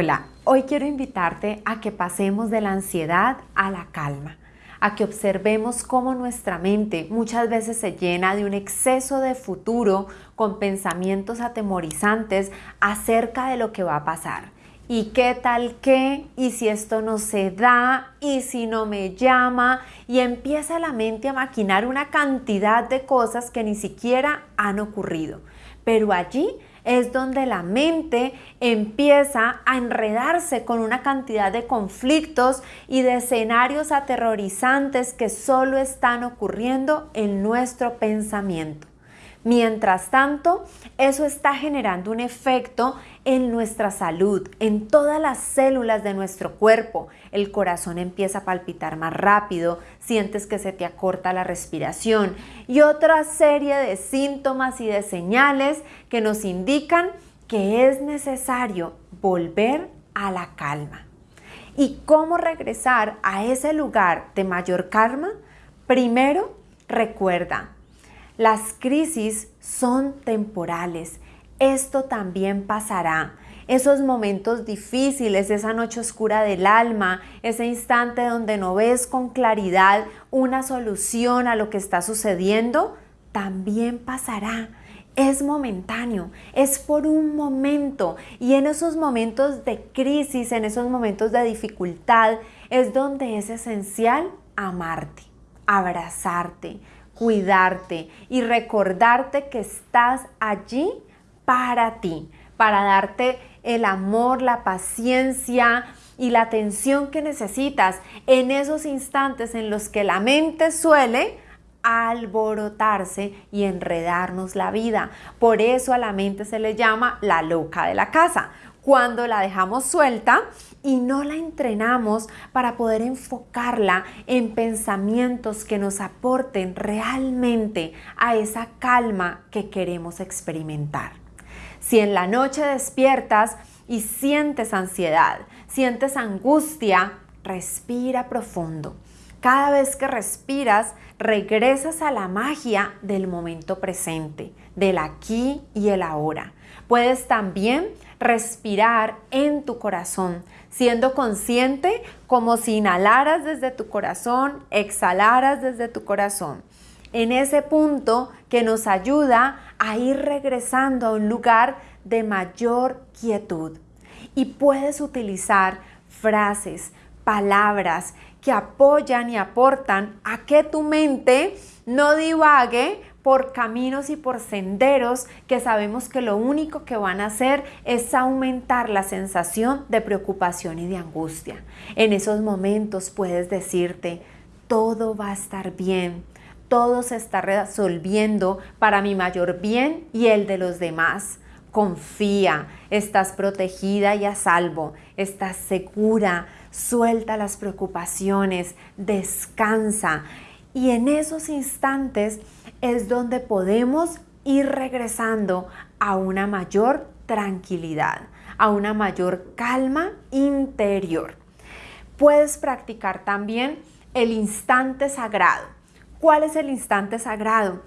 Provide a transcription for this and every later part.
Hola, hoy quiero invitarte a que pasemos de la ansiedad a la calma, a que observemos cómo nuestra mente muchas veces se llena de un exceso de futuro con pensamientos atemorizantes acerca de lo que va a pasar. ¿Y qué tal qué? ¿Y si esto no se da? ¿Y si no me llama? Y empieza la mente a maquinar una cantidad de cosas que ni siquiera han ocurrido. Pero allí es donde la mente empieza a enredarse con una cantidad de conflictos y de escenarios aterrorizantes que solo están ocurriendo en nuestro pensamiento. Mientras tanto, eso está generando un efecto en nuestra salud, en todas las células de nuestro cuerpo. El corazón empieza a palpitar más rápido, sientes que se te acorta la respiración y otra serie de síntomas y de señales que nos indican que es necesario volver a la calma. ¿Y cómo regresar a ese lugar de mayor calma? Primero, recuerda, las crisis son temporales esto también pasará. Esos momentos difíciles, esa noche oscura del alma, ese instante donde no ves con claridad una solución a lo que está sucediendo, también pasará. Es momentáneo, es por un momento y en esos momentos de crisis, en esos momentos de dificultad, es donde es esencial amarte, abrazarte, cuidarte y recordarte que estás allí para ti, para darte el amor, la paciencia y la atención que necesitas en esos instantes en los que la mente suele alborotarse y enredarnos la vida. Por eso a la mente se le llama la loca de la casa. Cuando la dejamos suelta y no la entrenamos para poder enfocarla en pensamientos que nos aporten realmente a esa calma que queremos experimentar. Si en la noche despiertas y sientes ansiedad, sientes angustia, respira profundo. Cada vez que respiras, regresas a la magia del momento presente, del aquí y el ahora. Puedes también respirar en tu corazón, siendo consciente como si inhalaras desde tu corazón, exhalaras desde tu corazón en ese punto que nos ayuda a ir regresando a un lugar de mayor quietud. Y puedes utilizar frases, palabras que apoyan y aportan a que tu mente no divague por caminos y por senderos que sabemos que lo único que van a hacer es aumentar la sensación de preocupación y de angustia. En esos momentos puedes decirte, todo va a estar bien, todo se está resolviendo para mi mayor bien y el de los demás. Confía, estás protegida y a salvo, estás segura, suelta las preocupaciones, descansa. Y en esos instantes es donde podemos ir regresando a una mayor tranquilidad, a una mayor calma interior. Puedes practicar también el instante sagrado. ¿Cuál es el instante sagrado?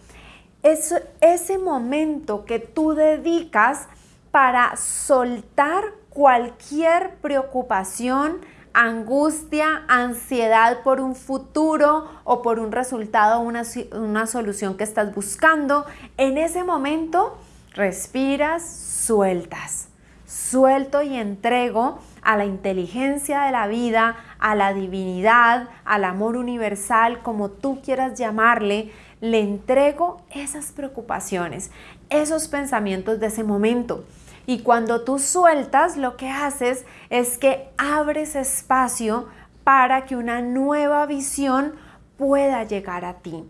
Es ese momento que tú dedicas para soltar cualquier preocupación, angustia, ansiedad por un futuro o por un resultado, una, una solución que estás buscando. En ese momento respiras, sueltas. Suelto y entrego a la inteligencia de la vida, a la divinidad, al amor universal, como tú quieras llamarle, le entrego esas preocupaciones, esos pensamientos de ese momento. Y cuando tú sueltas, lo que haces es que abres espacio para que una nueva visión pueda llegar a ti.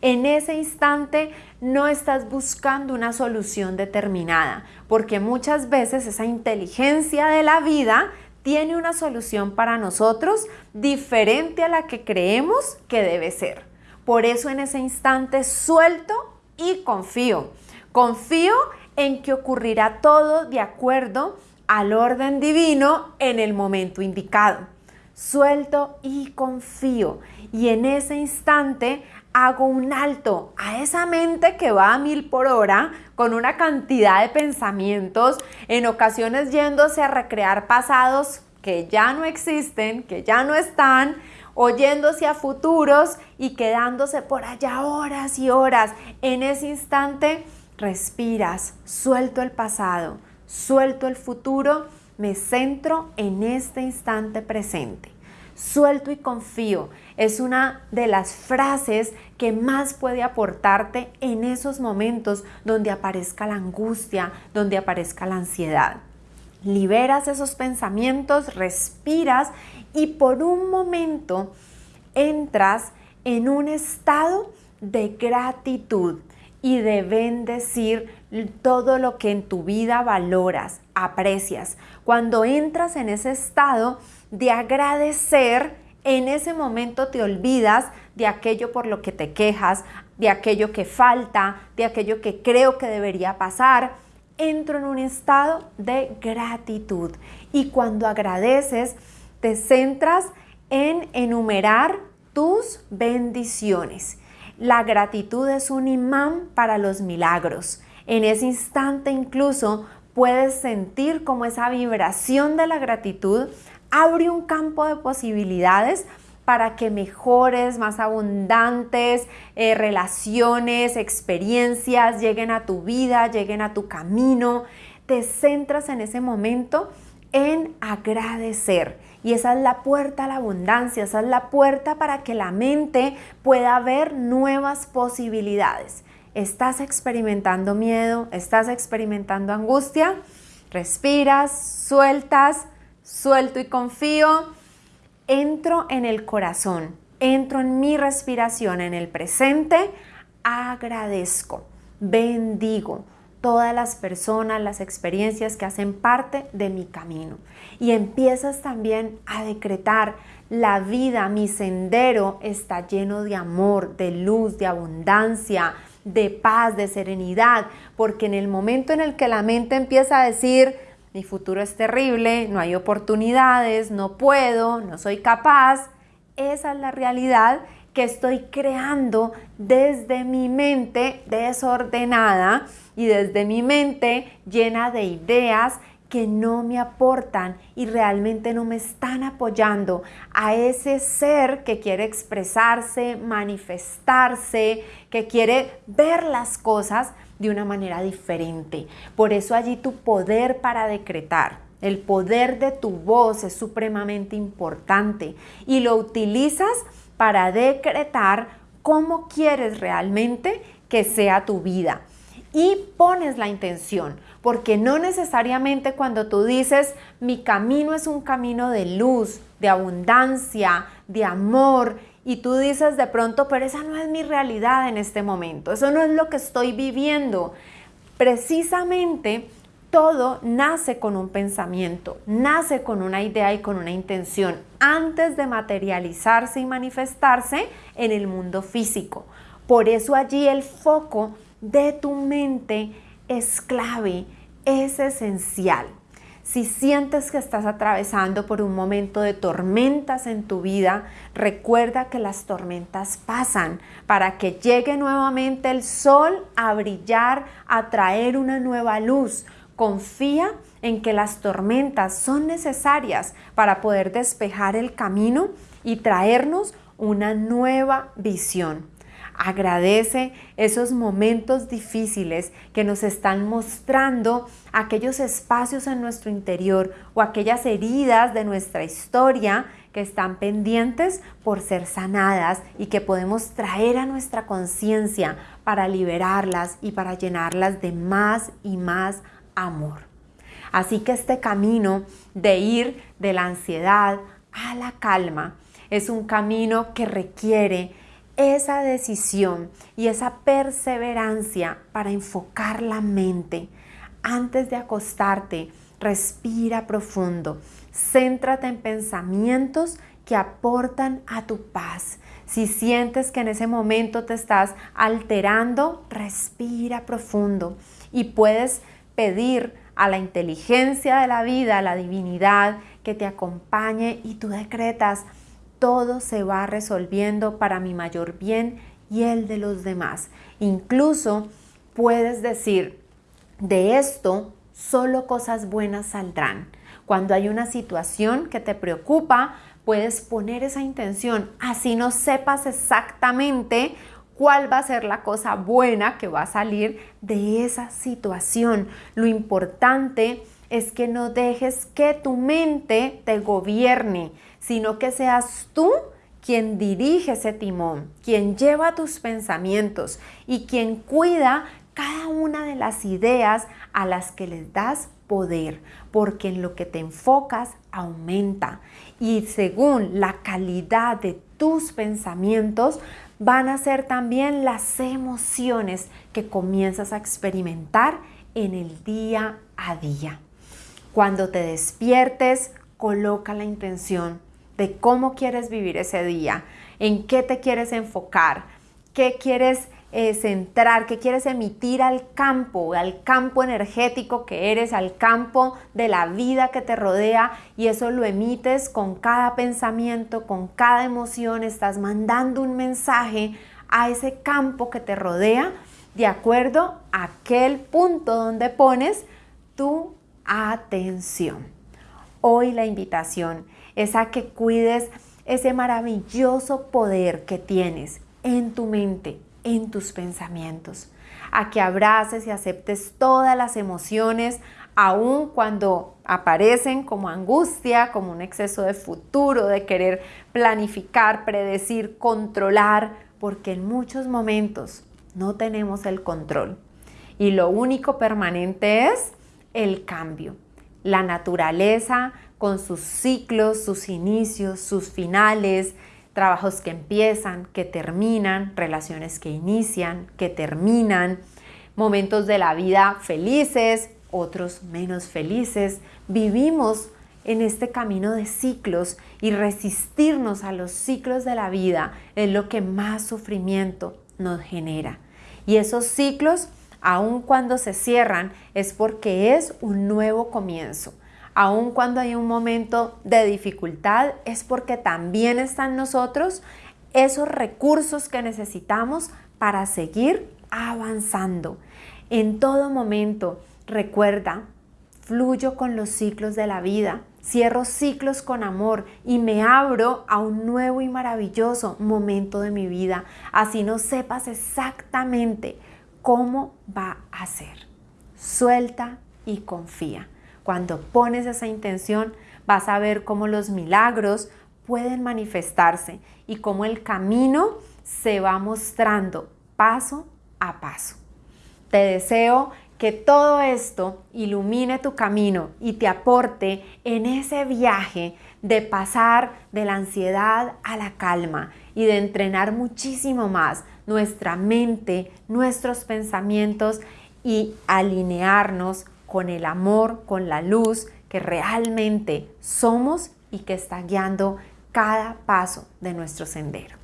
En ese instante no estás buscando una solución determinada, porque muchas veces esa inteligencia de la vida tiene una solución para nosotros diferente a la que creemos que debe ser. Por eso en ese instante suelto y confío. Confío en que ocurrirá todo de acuerdo al orden divino en el momento indicado. Suelto y confío. Y en ese instante hago un alto a esa mente que va a mil por hora con una cantidad de pensamientos, en ocasiones yéndose a recrear pasados que ya no existen, que ya no están, oyéndose a futuros y quedándose por allá horas y horas. En ese instante respiras, suelto el pasado, suelto el futuro, me centro en este instante presente. Suelto y confío es una de las frases que más puede aportarte en esos momentos donde aparezca la angustia, donde aparezca la ansiedad. Liberas esos pensamientos, respiras y por un momento entras en un estado de gratitud y de bendecir todo lo que en tu vida valoras, aprecias. Cuando entras en ese estado de agradecer, en ese momento te olvidas de aquello por lo que te quejas, de aquello que falta, de aquello que creo que debería pasar. Entro en un estado de gratitud y cuando agradeces te centras en enumerar tus bendiciones. La gratitud es un imán para los milagros. En ese instante incluso puedes sentir como esa vibración de la gratitud abre un campo de posibilidades para que mejores, más abundantes eh, relaciones, experiencias lleguen a tu vida, lleguen a tu camino. Te centras en ese momento en agradecer. Y esa es la puerta a la abundancia, esa es la puerta para que la mente pueda ver nuevas posibilidades. ¿Estás experimentando miedo? ¿Estás experimentando angustia? Respiras, sueltas, suelto y confío. Entro en el corazón, entro en mi respiración, en el presente, agradezco, bendigo todas las personas, las experiencias que hacen parte de mi camino. Y empiezas también a decretar, la vida, mi sendero está lleno de amor, de luz, de abundancia, de paz, de serenidad, porque en el momento en el que la mente empieza a decir, mi futuro es terrible, no hay oportunidades, no puedo, no soy capaz, esa es la realidad que estoy creando desde mi mente desordenada y desde mi mente llena de ideas que no me aportan y realmente no me están apoyando a ese ser que quiere expresarse, manifestarse, que quiere ver las cosas de una manera diferente. Por eso allí tu poder para decretar, el poder de tu voz es supremamente importante y lo utilizas para decretar cómo quieres realmente que sea tu vida. Y pones la intención, porque no necesariamente cuando tú dices, mi camino es un camino de luz, de abundancia, de amor, y tú dices de pronto, pero esa no es mi realidad en este momento, eso no es lo que estoy viviendo. Precisamente todo nace con un pensamiento, nace con una idea y con una intención antes de materializarse y manifestarse en el mundo físico. Por eso allí el foco de tu mente es clave, es esencial. Si sientes que estás atravesando por un momento de tormentas en tu vida, recuerda que las tormentas pasan para que llegue nuevamente el sol a brillar, a traer una nueva luz, Confía en que las tormentas son necesarias para poder despejar el camino y traernos una nueva visión. Agradece esos momentos difíciles que nos están mostrando aquellos espacios en nuestro interior o aquellas heridas de nuestra historia que están pendientes por ser sanadas y que podemos traer a nuestra conciencia para liberarlas y para llenarlas de más y más amor. Así que este camino de ir de la ansiedad a la calma es un camino que requiere esa decisión y esa perseverancia para enfocar la mente. Antes de acostarte, respira profundo, céntrate en pensamientos que aportan a tu paz. Si sientes que en ese momento te estás alterando, respira profundo y puedes pedir a la inteligencia de la vida, a la divinidad, que te acompañe y tú decretas, todo se va resolviendo para mi mayor bien y el de los demás. Incluso puedes decir, de esto solo cosas buenas saldrán. Cuando hay una situación que te preocupa, puedes poner esa intención, así no sepas exactamente cuál va a ser la cosa buena que va a salir de esa situación. Lo importante es que no dejes que tu mente te gobierne, sino que seas tú quien dirige ese timón, quien lleva tus pensamientos y quien cuida cada una de las ideas a las que les das poder, porque en lo que te enfocas aumenta y según la calidad de tus pensamientos van a ser también las emociones que comienzas a experimentar en el día a día. Cuando te despiertes, coloca la intención de cómo quieres vivir ese día, en qué te quieres enfocar, qué quieres eh, centrar, qué quieres emitir al campo, al campo energético que eres, al campo de la vida que te rodea y eso lo emites con cada pensamiento, con cada emoción, estás mandando un mensaje a ese campo que te rodea de acuerdo a aquel punto donde pones tu atención. Hoy la invitación es a que cuides ese maravilloso poder que tienes en tu mente, en tus pensamientos, a que abraces y aceptes todas las emociones, aun cuando aparecen como angustia, como un exceso de futuro, de querer planificar, predecir, controlar, porque en muchos momentos no tenemos el control. Y lo único permanente es el cambio. La naturaleza con sus ciclos, sus inicios, sus finales, trabajos que empiezan, que terminan, relaciones que inician, que terminan, momentos de la vida felices, otros menos felices. Vivimos en este camino de ciclos y resistirnos a los ciclos de la vida es lo que más sufrimiento nos genera. Y esos ciclos aun cuando se cierran, es porque es un nuevo comienzo. Aun cuando hay un momento de dificultad, es porque también están nosotros esos recursos que necesitamos para seguir avanzando. En todo momento, recuerda, fluyo con los ciclos de la vida, cierro ciclos con amor y me abro a un nuevo y maravilloso momento de mi vida. Así no sepas exactamente cómo va a ser. Suelta y confía. Cuando pones esa intención, vas a ver cómo los milagros pueden manifestarse y cómo el camino se va mostrando paso a paso. Te deseo que todo esto ilumine tu camino y te aporte en ese viaje de pasar de la ansiedad a la calma y de entrenar muchísimo más nuestra mente, nuestros pensamientos y alinearnos con el amor, con la luz que realmente somos y que está guiando cada paso de nuestro sendero.